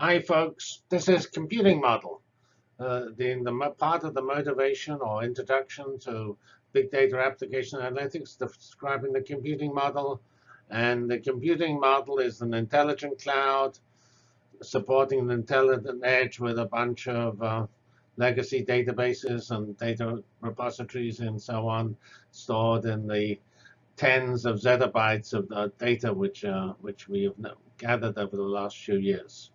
Hi, folks. This is computing model. Uh, the, the part of the motivation or introduction to big data application analytics, describing the computing model. And the computing model is an intelligent cloud supporting an intelligent edge with a bunch of uh, legacy databases and data repositories and so on stored in the tens of zettabytes of data which uh, which we have gathered over the last few years.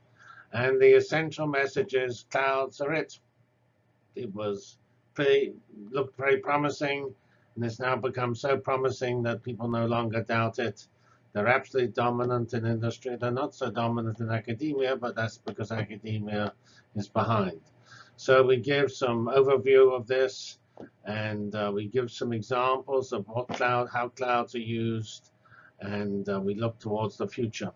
And the essential message is clouds are it. It was pretty looked very promising, and it's now become so promising that people no longer doubt it. They're absolutely dominant in industry. They're not so dominant in academia, but that's because academia is behind. So we give some overview of this, and uh, we give some examples of what cloud, how clouds are used, and uh, we look towards the future.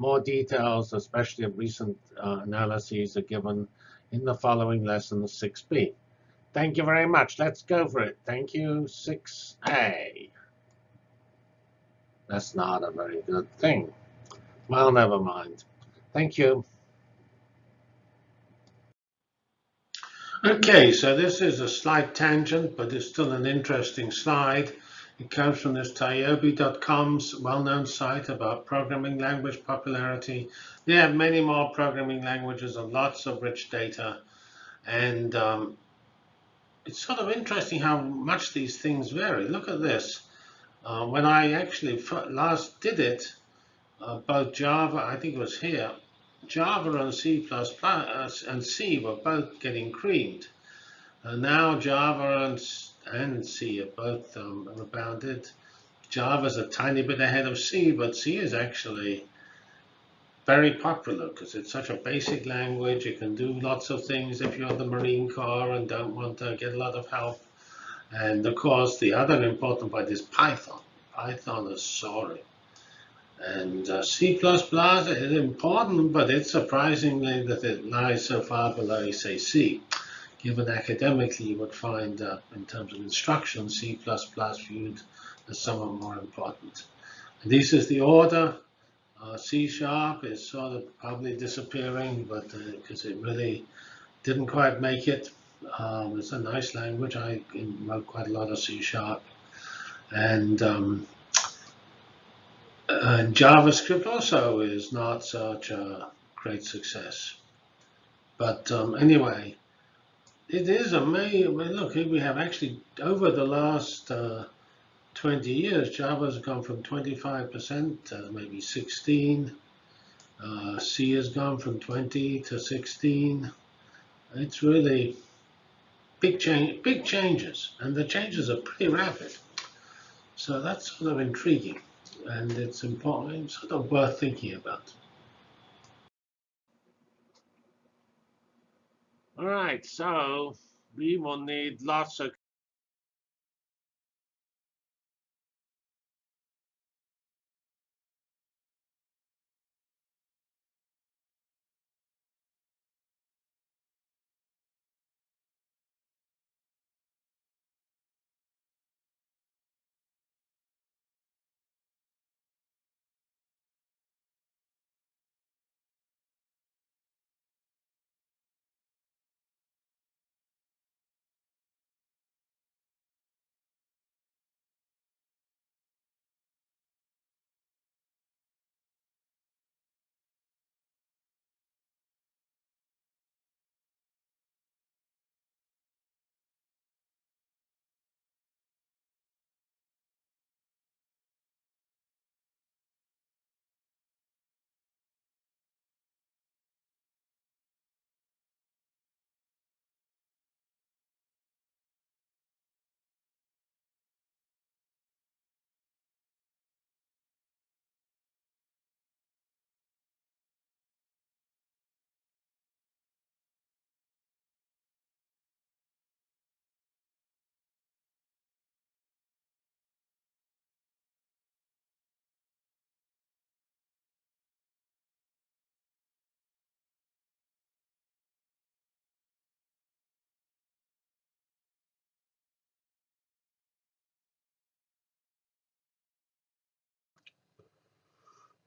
More details, especially of recent uh, analyses, are given in the following lesson 6b. Thank you very much. Let's go for it. Thank you, 6a. That's not a very good thing. Well, never mind. Thank you. Okay, so this is a slight tangent, but it's still an interesting slide. It comes from this TIOBE.com's well-known site about programming language popularity. They have many more programming languages and lots of rich data. And um, it's sort of interesting how much these things vary. Look at this. Uh, when I actually last did it, uh, both Java, I think it was here, Java and C++ uh, and C were both getting creamed. And now Java and, and C are both um, rebounded. Java's a tiny bit ahead of C, but C is actually very popular because it's such a basic language. You can do lots of things if you're the Marine Corps and don't want to get a lot of help. And of course, the other important part is Python. Python is soaring. And uh, C++ is important, but it's surprisingly that it lies so far below, say, C. Given academically, you would find that in terms of instruction, C++ viewed as somewhat more important. And this is the order. Uh, C sharp is sort of probably disappearing, but because uh, it really didn't quite make it. Um, it's a nice language. I wrote quite a lot of C sharp. And um, and JavaScript also is not such a great success. But um, anyway, it is amazing. Look, we have actually, over the last uh, 20 years, Java has gone from 25% to maybe 16. Uh, C has gone from 20 to 16. It's really big change, big changes, and the changes are pretty rapid. So that's sort of intriguing and it's important, sort of worth thinking about. All right, so we will need lots of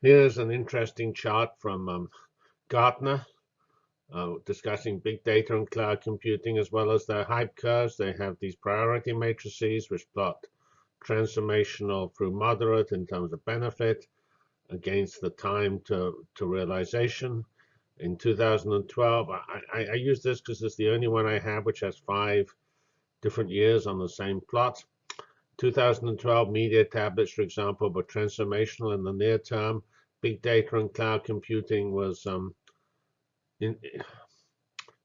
Here's an interesting chart from um, Gartner. uh, discussing big data and cloud computing as well as their hype curves. They have these priority matrices which plot transformational through moderate in terms of benefit against the time to, to realization. In 2012, I, I, I use this because it's the only one I have which has five different years on the same plot. 2012 media tablets, for example, were transformational in the near term. Big data and cloud computing was um, in,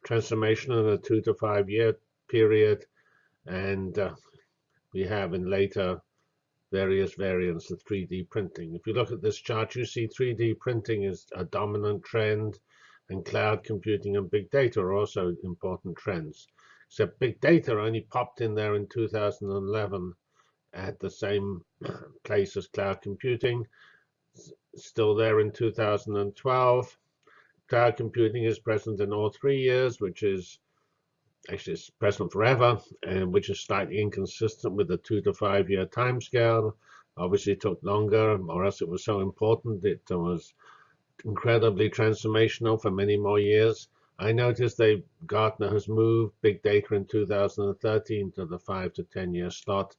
transformational in a two to five year period. And uh, we have in later various variants of 3D printing. If you look at this chart, you see 3D printing is a dominant trend, and cloud computing and big data are also important trends. Except big data only popped in there in 2011 at the same place as cloud computing. Still there in 2012. Cloud computing is present in all three years, which is actually it's present forever, and which is slightly inconsistent with the two to five year time scale. Obviously, it took longer, or else it was so important it was incredibly transformational for many more years. I noticed they Gartner has moved big data in 2013 to the five to 10 year slot.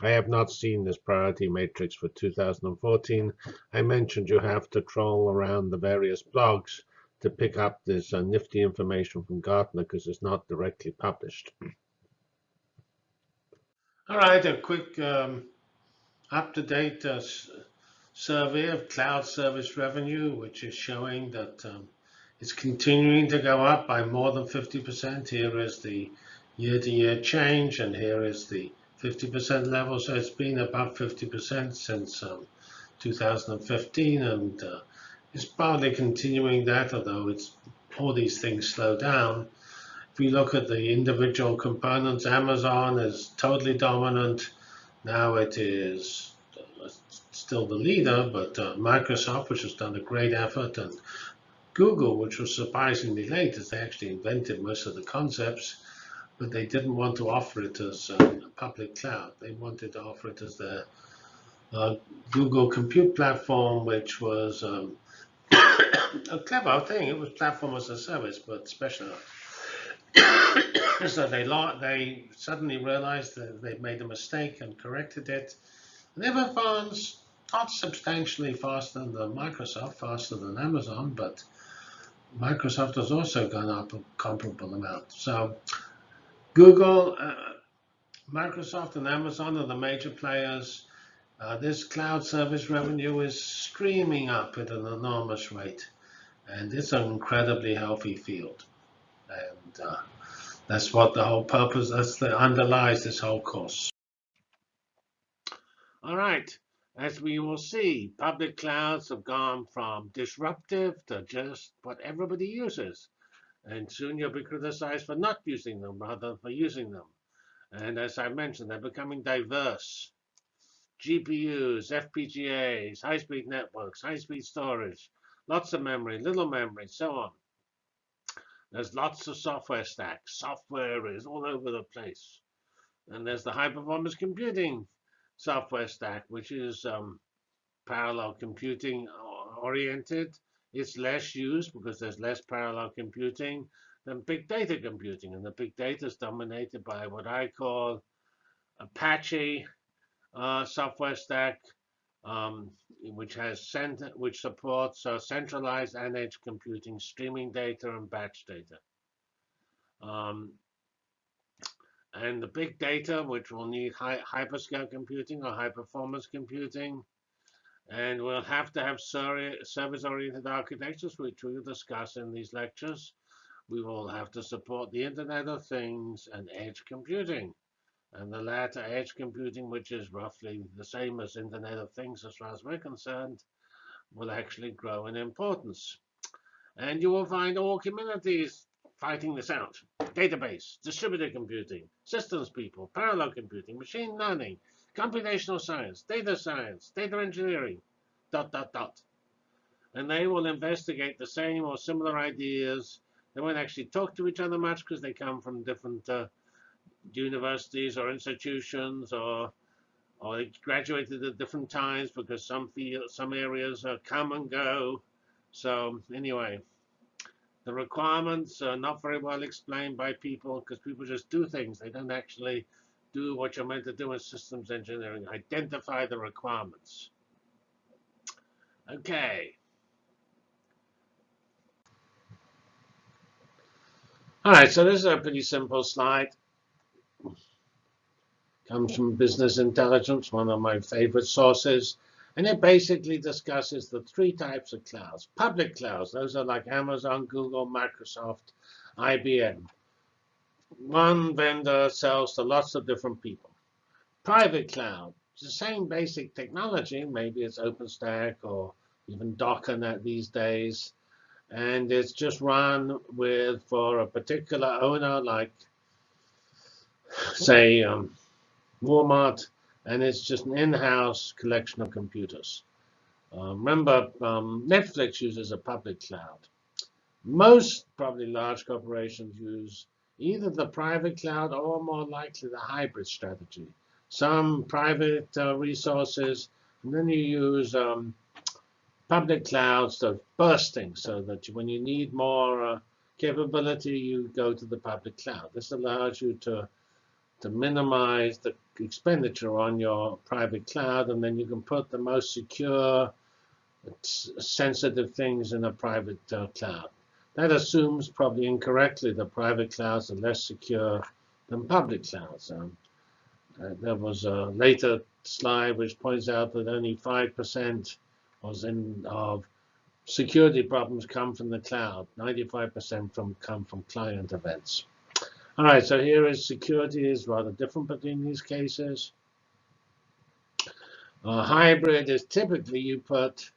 I have not seen this priority matrix for 2014. I mentioned you have to troll around the various blogs to pick up this uh, nifty information from Gartner because it's not directly published. All right, a quick um, up-to-date uh, survey of cloud service revenue, which is showing that um, it's continuing to go up by more than 50%. Here is the year-to-year -year change, and here is the 50% level. So it's been above 50% since um, 2015, and uh, it's partly continuing that, although it's all these things slow down. If we look at the individual components, Amazon is totally dominant. Now it is still the leader, but uh, Microsoft, which has done a great effort, and Google, which was surprisingly late, as they actually invented most of the concepts, but they didn't want to offer it as a public cloud. They wanted to offer it as their uh, Google Compute platform, which was um, a clever thing. It was platform as a service, but special. so they they suddenly realized that they'd made a mistake and corrected it. And they've advanced not substantially faster than Microsoft, faster than Amazon, but Microsoft has also gone up a comparable amount. So Google, uh, Microsoft, and Amazon are the major players. Uh, this cloud service revenue is streaming up at an enormous rate. And it's an incredibly healthy field. And uh, that's what the whole purpose, that's the underlies this whole course. All right, as we will see, public clouds have gone from disruptive to just what everybody uses. And soon you'll be criticized for not using them rather than for using them. And as I mentioned, they're becoming diverse. GPUs, FPGAs, high-speed networks, high-speed storage, lots of memory, little memory, so on. There's lots of software stacks. Software is all over the place. And there's the high-performance computing software stack, which is um, parallel computing oriented. It's less used because there's less parallel computing than big data computing. And the big data is dominated by what I call Apache uh, software stack, um, which has center, which supports uh, centralized and edge computing, streaming data, and batch data. Um, and the big data, which will need high, hyperscale computing or high performance computing. And we'll have to have service-oriented architectures, which we'll discuss in these lectures. We will have to support the Internet of Things and edge computing and the latter edge computing, which is roughly the same as Internet of Things as far as we're concerned, will actually grow in importance. And you will find all communities fighting this out. Database, distributed computing, systems people, parallel computing, machine learning, computational science, data science, data engineering, dot, dot, dot. And they will investigate the same or similar ideas. They won't actually talk to each other much because they come from different uh, universities or institutions or or they graduated at different times because some field, some areas uh, come and go. So anyway, The requirements are not very well explained by people because people just do things. They don't actually do what you're meant to do in systems engineering. Identify the requirements. Okay. All right, so this is a pretty simple slide. Comes from Business Intelligence, one of my favorite sources. And it basically discusses the three types of clouds. Public clouds, those are like Amazon, Google, Microsoft, IBM. One vendor sells to lots of different people. Private cloud, it's the same basic technology. Maybe it's OpenStack or even Docker these days. And it's just run with for a particular owner, like, say, um, Walmart and it's just an in-house collection of computers. Uh, remember, um, Netflix uses a public cloud. Most probably large corporations use either the private cloud or more likely the hybrid strategy. Some private uh, resources, and then you use um, public clouds are bursting so that when you need more uh, capability, you go to the public cloud. This allows you to to minimize the expenditure on your private cloud, and then you can put the most secure, sensitive things in a private uh, cloud. That assumes, probably incorrectly, that private clouds are less secure than public clouds. Um, uh, there was a later slide which points out that only 5% was in of security problems come from the cloud. 95% from come from client events. All right, so here is security is rather different between these cases. A hybrid is typically you put,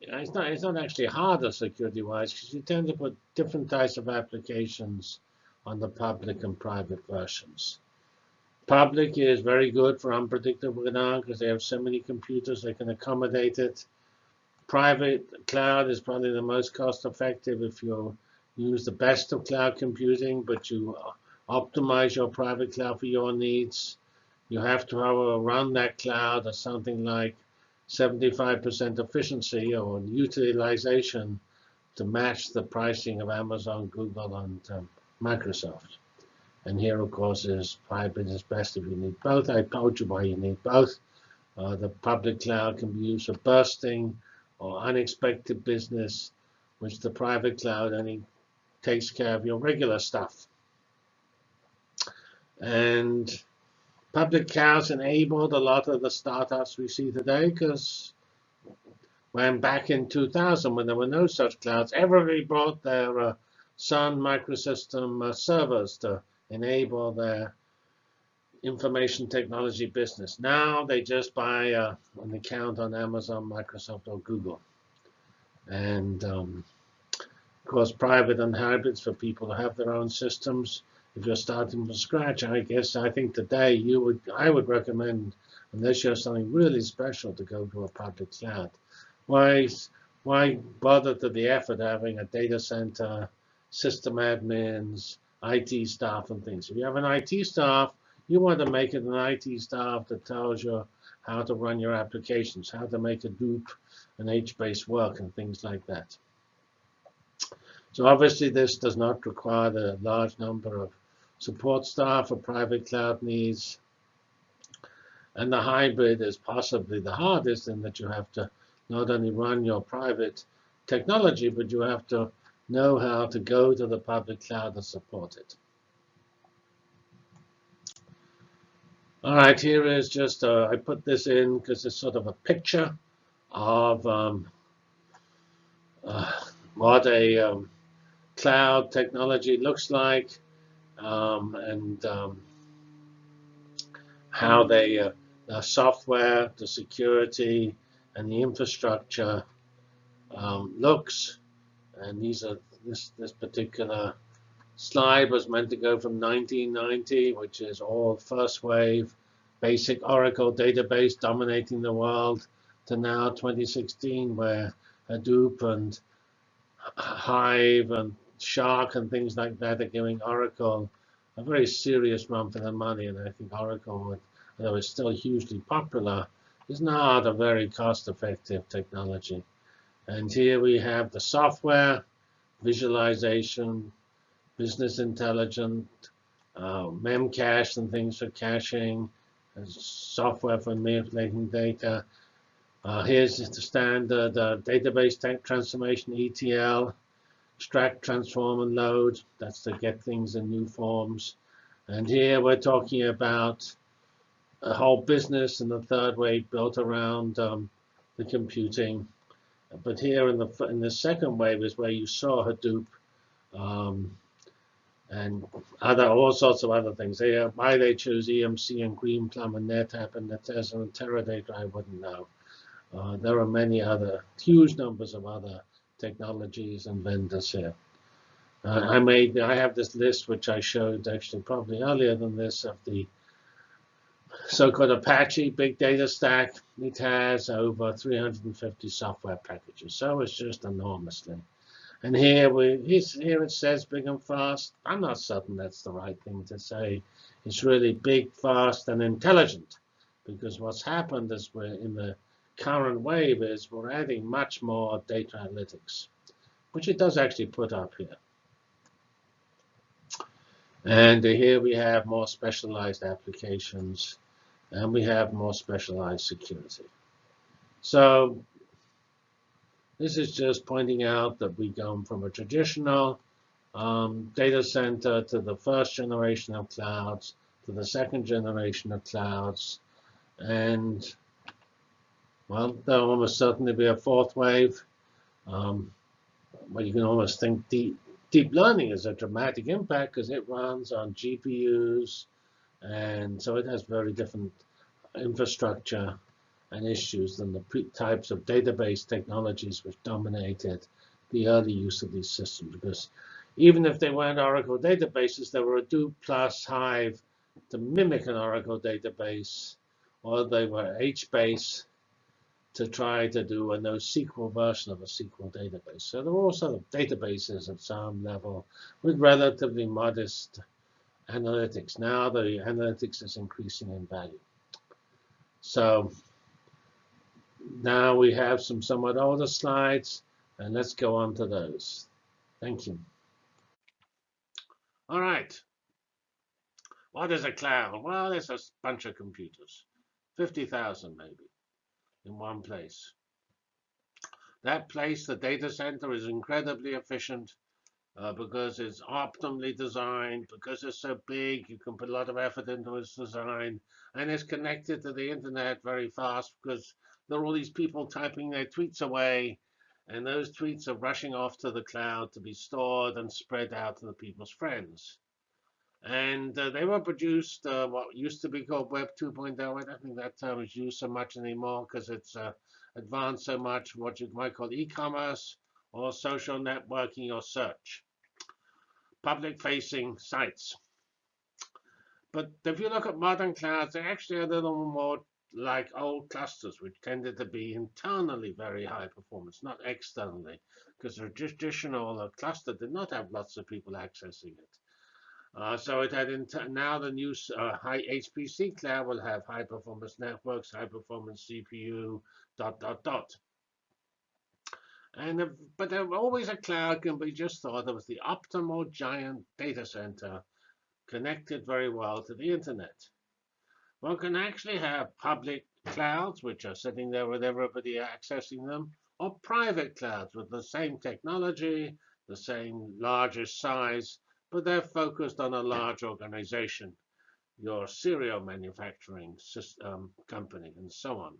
it's not, it's not actually harder security-wise because you tend to put different types of applications on the public and private versions. Public is very good for unpredictable demand because they have so many computers they can accommodate it. Private cloud is probably the most cost-effective if you're use the best of cloud computing, but you uh, optimize your private cloud for your needs. You have to have run that cloud at something like 75% efficiency or utilization to match the pricing of Amazon, Google, and um, Microsoft. And here, of course, is private is best if you need both. I told you why you need both. Uh, the public cloud can be used for bursting or unexpected business, which the private cloud only takes care of your regular stuff. And public clouds enabled a lot of the startups we see today because when back in 2000, when there were no such clouds, everybody brought their uh, Sun microsystem uh, servers to enable their information technology business. Now they just buy uh, an account on Amazon, Microsoft, or Google. And um, of course, private and hybrids for people to have their own systems. If you're starting from scratch, I guess I think today you would I would recommend, unless you have something really special, to go to a public cloud. Why why bother to the effort having a data center, system admins, IT staff, and things? If you have an IT staff, you want to make it an IT staff that tells you how to run your applications, how to make a Hadoop and HBase work, and things like that. So obviously this does not require the large number of support staff for private cloud needs. And the hybrid is possibly the hardest in that you have to not only run your private technology, but you have to know how to go to the public cloud and support it. All right, here is just, uh, I put this in because it's sort of a picture of um, uh, what a um, cloud technology looks like um, and um, how they, uh, the software, the security, and the infrastructure um, looks. And these are this this particular slide was meant to go from 1990, which is all first wave, basic Oracle database dominating the world, to now 2016, where Hadoop and Hive and Shark and things like that are giving Oracle a very serious run for their money. And I think Oracle, although it's still hugely popular, is not a very cost-effective technology. And here we have the software, visualization, business intelligence, uh, memcache and things for caching, software for manipulating data. Uh, here's the standard uh, database transformation ETL, extract, transform, and load. That's to get things in new forms. And here we're talking about a whole business in the third wave built around um, the computing. But here in the in the second wave is where you saw Hadoop um, and other all sorts of other things. They, why they chose EMC and Greenplum and NetApp and Netezza and Teradata, I wouldn't know. Uh, there are many other huge numbers of other technologies and vendors here. Uh, I made I have this list which I showed actually probably earlier than this of the so-called Apache big data stack. It has over 350 software packages, so it's just enormously. And here we here it says big and fast. I'm not certain that's the right thing to say. It's really big, fast, and intelligent, because what's happened is we're in the current wave is we're adding much more data analytics, which it does actually put up here. And here we have more specialized applications, and we have more specialized security. So this is just pointing out that we go from a traditional um, data center to the first generation of clouds, to the second generation of clouds, and well, there'll almost certainly be a fourth wave. Um, well, you can almost think deep, deep learning is a dramatic impact because it runs on GPUs, and so it has very different infrastructure and issues than the types of database technologies which dominated the early use of these systems. Because even if they weren't Oracle databases, they were Hadoop plus Hive to mimic an Oracle database, or they were HBase to try to do a NoSQL version of a SQL database. So there were all sort of databases at some level with relatively modest analytics. Now the analytics is increasing in value. So now we have some somewhat older slides, and let's go on to those. Thank you. All right. What is a cloud? Well, it's a bunch of computers, 50,000 maybe in one place. That place, the data center, is incredibly efficient uh, because it's optimally designed, because it's so big, you can put a lot of effort into its design, and it's connected to the internet very fast because there are all these people typing their tweets away, and those tweets are rushing off to the cloud to be stored and spread out to the people's friends. And uh, they were produced uh, what used to be called Web 2.0. I don't think that term is used so much anymore because it's uh, advanced so much, what you might call e-commerce or social networking or search. Public-facing sites. But if you look at modern clouds, they're actually a little more like old clusters, which tended to be internally very high performance, not externally, because the traditional cluster did not have lots of people accessing it. Uh, so it had now the new uh, high HPC cloud will have high performance networks, high performance CPU, dot dot dot. And uh, but there, always a cloud can be just thought of as the optimal giant data center connected very well to the internet. One can actually have public clouds, which are sitting there with everybody accessing them, or private clouds with the same technology, the same larger size, but they're focused on a large organization, your cereal manufacturing system, um, company, and so on.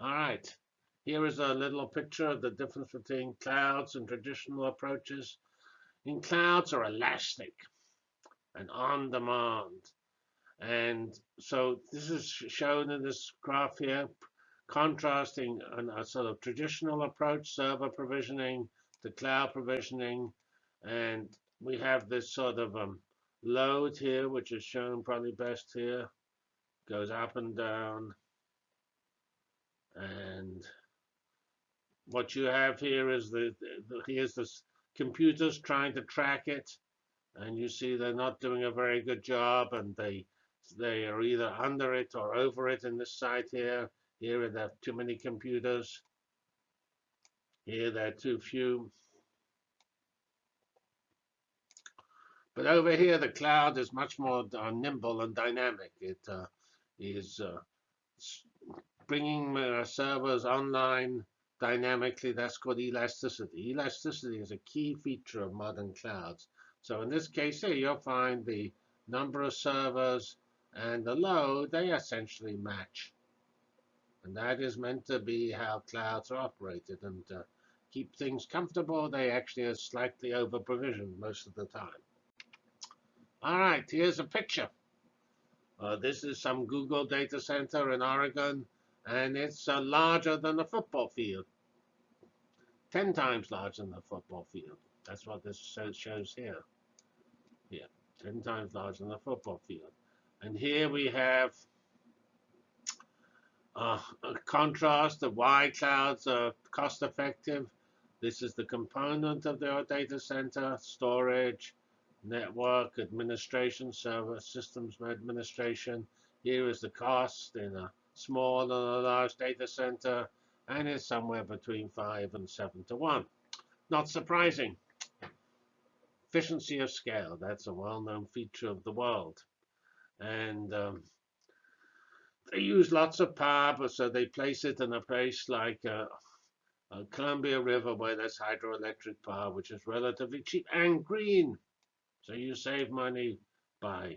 All right, here is a little picture of the difference between clouds and traditional approaches. In clouds are elastic and on demand. And so this is shown in this graph here, contrasting a sort of traditional approach, server provisioning, to cloud provisioning, and we have this sort of um, load here, which is shown probably best here. Goes up and down. And what you have here is the, the here's this computers trying to track it. And you see they're not doing a very good job. And they they are either under it or over it in this site here. Here they have too many computers. Here they're too few. But over here, the cloud is much more uh, nimble and dynamic. It uh, is uh, bringing uh, servers online dynamically. That's called elasticity. Elasticity is a key feature of modern clouds. So in this case here, you'll find the number of servers and the load, they essentially match. And that is meant to be how clouds are operated. And to keep things comfortable, they actually are slightly over provisioned most of the time. All right, here's a picture. Uh, this is some Google data center in Oregon, and it's uh, larger than a football field. 10 times larger than a football field. That's what this shows here. Yeah, 10 times larger than a football field. And here we have uh, a contrast of why clouds are cost effective. This is the component of the data center, storage, network administration, server systems administration. Here is the cost in a small and a large data center, and it's somewhere between 5 and 7 to 1. Not surprising. Efficiency of scale, that's a well-known feature of the world. And um, they use lots of power, so they place it in a place like uh, uh, Columbia River where there's hydroelectric power, which is relatively cheap and green. So you save money by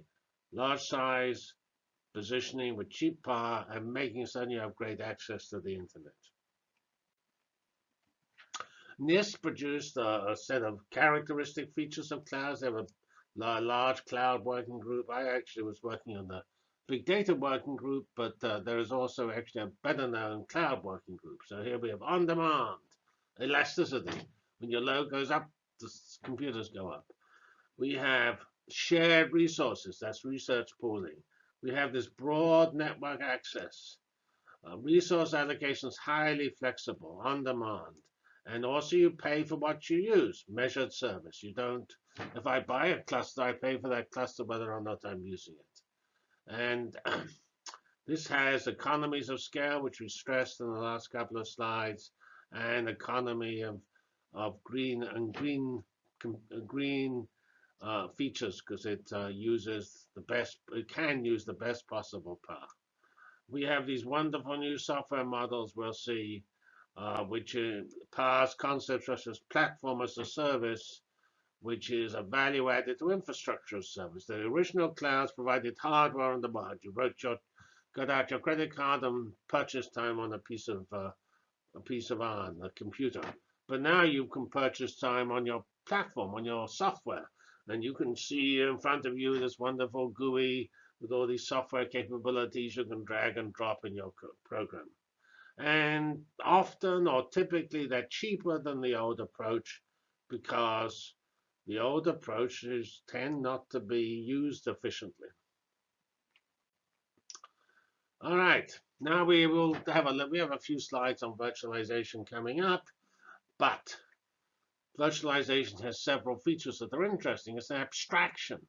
large size, positioning with cheap power, and making certain you have great access to the internet. NIST produced a, a, set of characteristic features of clouds. They have a large cloud working group. I actually was working on the big data working group, but uh, there is also actually a better known cloud working group. So here we have on demand, elasticity. When your load goes up, the computers go up. We have shared resources, that's resource pooling. We have this broad network access. Uh, resource allocation is highly flexible, on demand. And also you pay for what you use, measured service. You don't, if I buy a cluster, I pay for that cluster whether or not I'm using it. And this has economies of scale, which we stressed in the last couple of slides, and economy of, of green and green, green uh, features because it uh, uses the best, it can use the best possible power. We have these wonderful new software models we'll see uh, which uh, pass concepts such as platform as a service, which is a value added to infrastructure as service. The original clouds provided hardware on the demand. You wrote your, got out your credit card and purchased time on a piece of uh, a piece of iron, a computer. But now you can purchase time on your platform, on your software, and you can see in front of you this wonderful GUI with all these software capabilities you can drag and drop in your program. And often or typically they're cheaper than the old approach because the old approaches tend not to be used efficiently. All right, now we will have a we have a few slides on virtualization coming up, but virtualization has several features that are interesting. It's an abstraction,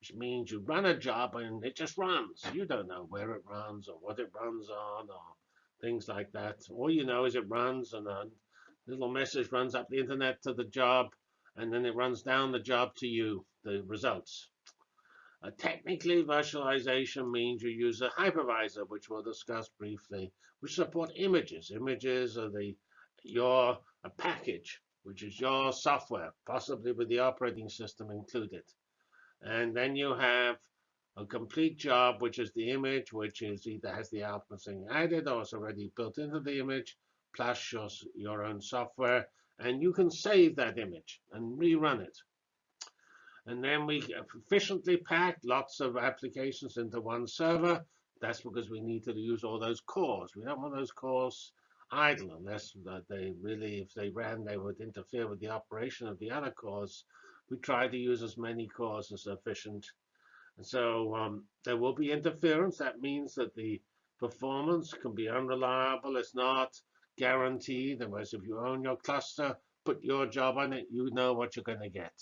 which means you run a job and it just runs. You don't know where it runs or what it runs on or things like that. All you know is it runs and a little message runs up the internet to the job, and then it runs down the job to you, the results. Uh, technically, virtualization means you use a hypervisor, which we'll discuss briefly, which support images. Images are the your a package, which is your software, possibly with the operating system included. And then you have a complete job, which is the image, which is either has the thing added or is already built into the image, plus your, your own software. And you can save that image and rerun it. And then we efficiently pack lots of applications into one server. That's because we need to use all those cores. We don't want those cores idle unless they really, if they ran, they would interfere with the operation of the other cores. We try to use as many cores as efficient and so um, there will be interference. That means that the performance can be unreliable. It's not guaranteed. Whereas if you own your cluster, put your job on it, you know what you're going to get.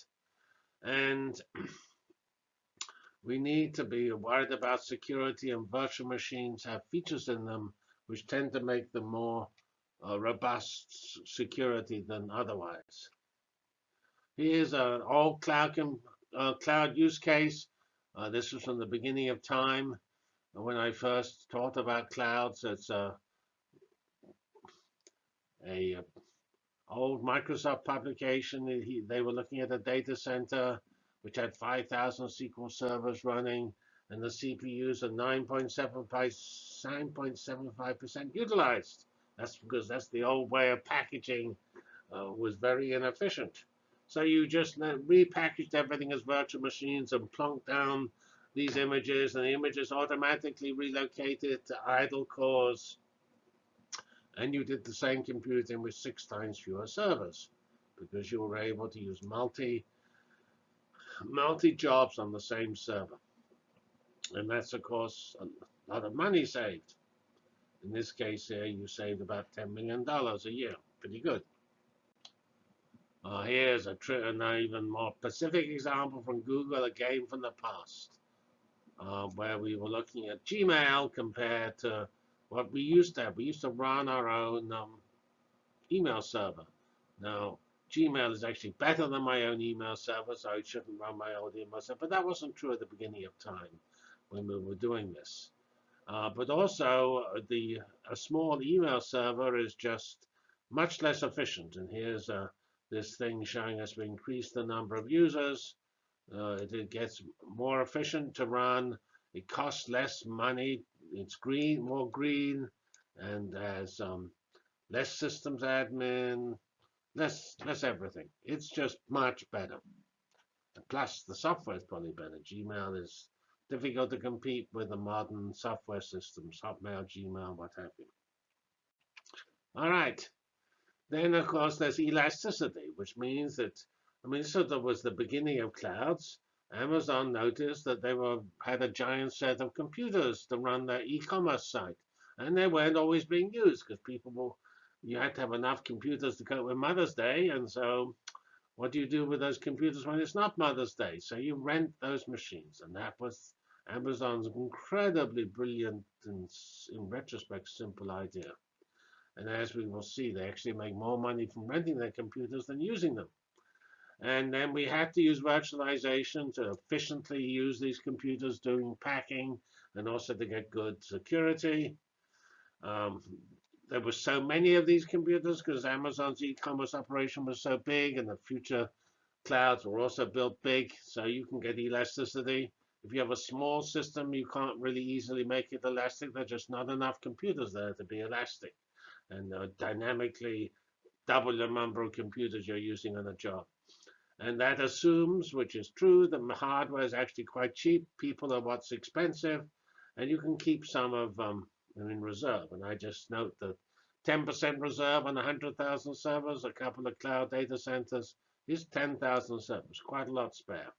And we need to be worried about security and virtual machines have features in them which tend to make them more robust security than otherwise. Here's an old cloud, uh, cloud use case. Uh, this was from the beginning of time when I first talked about clouds. It's a, a old Microsoft publication. He, they were looking at a data center which had 5,000 SQL servers running, and the CPUs are 9.75% utilized. That's because that's the old way of packaging uh, was very inefficient. So you just repackaged everything as virtual machines and plunked down these images, and the images automatically relocated to idle cores. And you did the same computing with six times fewer servers because you were able to use multi multi jobs on the same server. And that's, of course, a lot of money saved. In this case here, you saved about $10 million a year. Pretty good. Uh, here's a an even more specific example from Google, a game from the past, uh, where we were looking at Gmail compared to what we used to have. We used to run our own um, email server. Now, Gmail is actually better than my own email server, so I shouldn't run my own email server. But that wasn't true at the beginning of time when we were doing this. Uh, but also, uh, the a small email server is just much less efficient. And here's uh, this thing showing us we increase the number of users. Uh, it, it, gets more efficient to run. It costs less money. It's green, more green, and has um, less systems admin, less less everything. It's just much better. And Plus, the software is probably better. Gmail is difficult to compete with the modern software systems, Hotmail, Gmail, what have you. All right. Then, of course, there's elasticity, which means that, I mean, so that was the beginning of clouds. Amazon noticed that they were had a giant set of computers to run their e-commerce site. And they weren't always being used because people were, you had to have enough computers to cope with Mother's Day. And so what do you do with those computers when it's not Mother's Day? So you rent those machines. And that was Amazon's incredibly brilliant and, in retrospect, simple idea. And as we will see, they actually make more money from renting their computers than using them. And then we had to use virtualization to efficiently use these computers doing packing and also to get good security. Um, there were so many of these computers because Amazon's e-commerce operation was so big and the future clouds were also built big, so you can get elasticity. If you have a small system, you can't really easily make it elastic. There's just not enough computers there to be elastic. And uh, dynamically double the number of computers you're using on a job. And that assumes, which is true, that hardware is actually quite cheap. People are what's expensive. And you can keep some of them in reserve. And I just note that 10% reserve on 100,000 servers, a couple of cloud data centers, is 10,000 servers, quite a lot spare.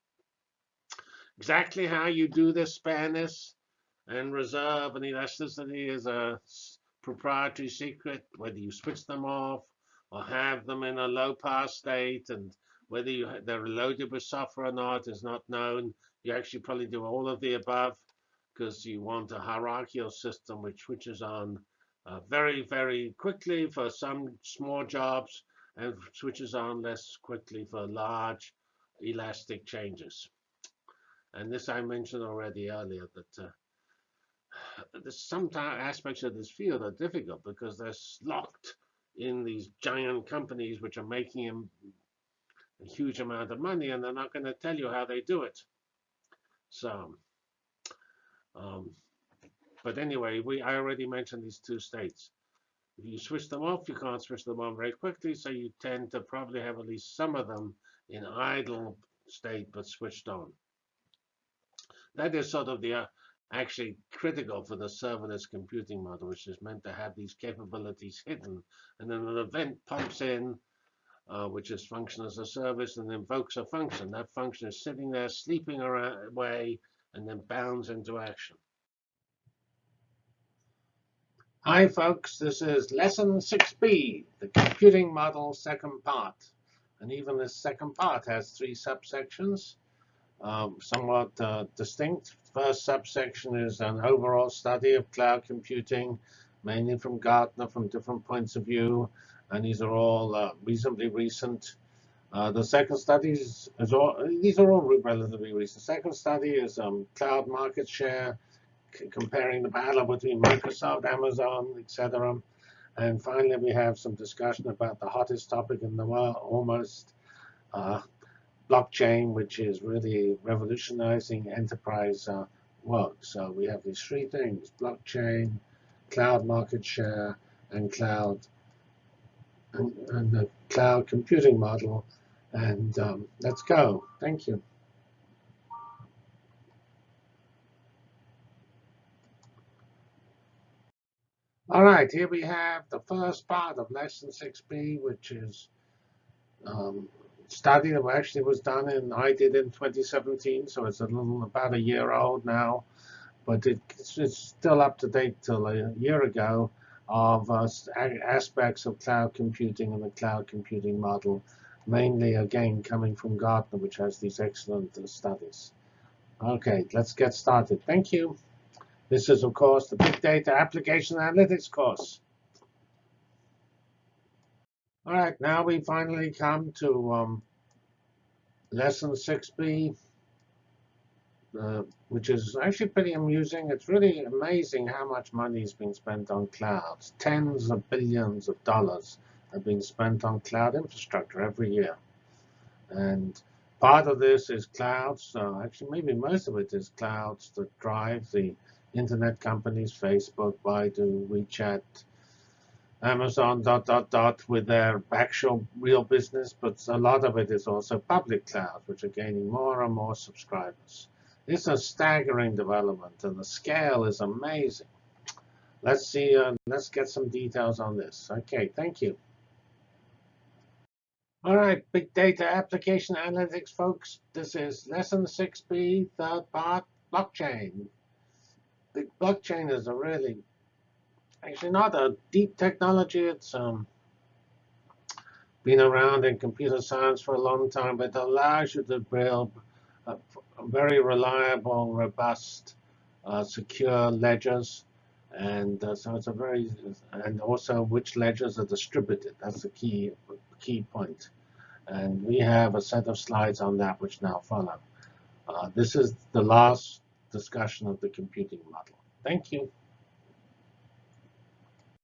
Exactly how you do this spareness and reserve and elasticity is a proprietary secret, whether you switch them off or have them in a low pass state and whether you, they're loaded with software or not is not known. You actually probably do all of the above because you want a hierarchical system which switches on uh, very, very quickly for some small jobs and switches on less quickly for large elastic changes. And this I mentioned already earlier that uh, some aspects of this field are difficult because they're locked in these giant companies which are making a huge amount of money and they're not going to tell you how they do it. So, um, but anyway, we I already mentioned these two states. If you switch them off, you can't switch them on very quickly, so you tend to probably have at least some of them in idle state but switched on. That is sort of the uh, actually critical for the serverless computing model, which is meant to have these capabilities hidden. And then an event pumps in, uh, which is function as a service, and invokes a function. That function is sitting there, sleeping away, and then bounds into action. Hi, folks. This is Lesson 6b, the computing model second part. And even this second part has three subsections um, somewhat uh, distinct. First subsection is an overall study of cloud computing mainly from Gartner, from different points of view, and these are all uh, reasonably recent. Uh, the second study is, is all, these are all relatively recent. Second study is um, cloud market share, comparing the battle between Microsoft, Amazon, etc. And finally, we have some discussion about the hottest topic in the world, almost uh, blockchain, which is really revolutionizing enterprise uh, work. So we have these three things, blockchain, cloud market share, and cloud and, and the cloud computing model. And um, let's go. Thank you. All right, here we have the first part of lesson 6b, which is um, study that actually was done in, I did in 2017, so it's a little, about a year old now, but it, it's, it's, still up to date till a year ago of uh, aspects of cloud computing and the cloud computing model, mainly again coming from Gartner, which has these excellent uh, studies. Okay, let's get started. Thank you. This is, of course, the Big Data Application Analytics course. All right, now we finally come to um, lesson 6b, uh, which is actually pretty amusing. It's really amazing how much money is being spent on clouds. Tens of billions of dollars are being spent on cloud infrastructure every year. And part of this is clouds. So actually, maybe most of it is clouds that drive the internet companies, Facebook, Baidu, WeChat, Amazon, dot, dot, dot, with their actual real business, but a lot of it is also public cloud, which are gaining more and more subscribers. It's a staggering development, and the scale is amazing. Let's see, uh, let's get some details on this. OK, thank you. All right, big data application analytics, folks. This is lesson 6b, third part, blockchain the blockchain is a really, actually not a deep technology. It's um, been around in computer science for a long time, but it allows you to build very reliable, robust, uh, secure ledgers. And uh, so it's a very, and also which ledgers are distributed. That's the key, key point. And we have a set of slides on that which now follow. Uh, this is the last discussion of the computing model. Thank you.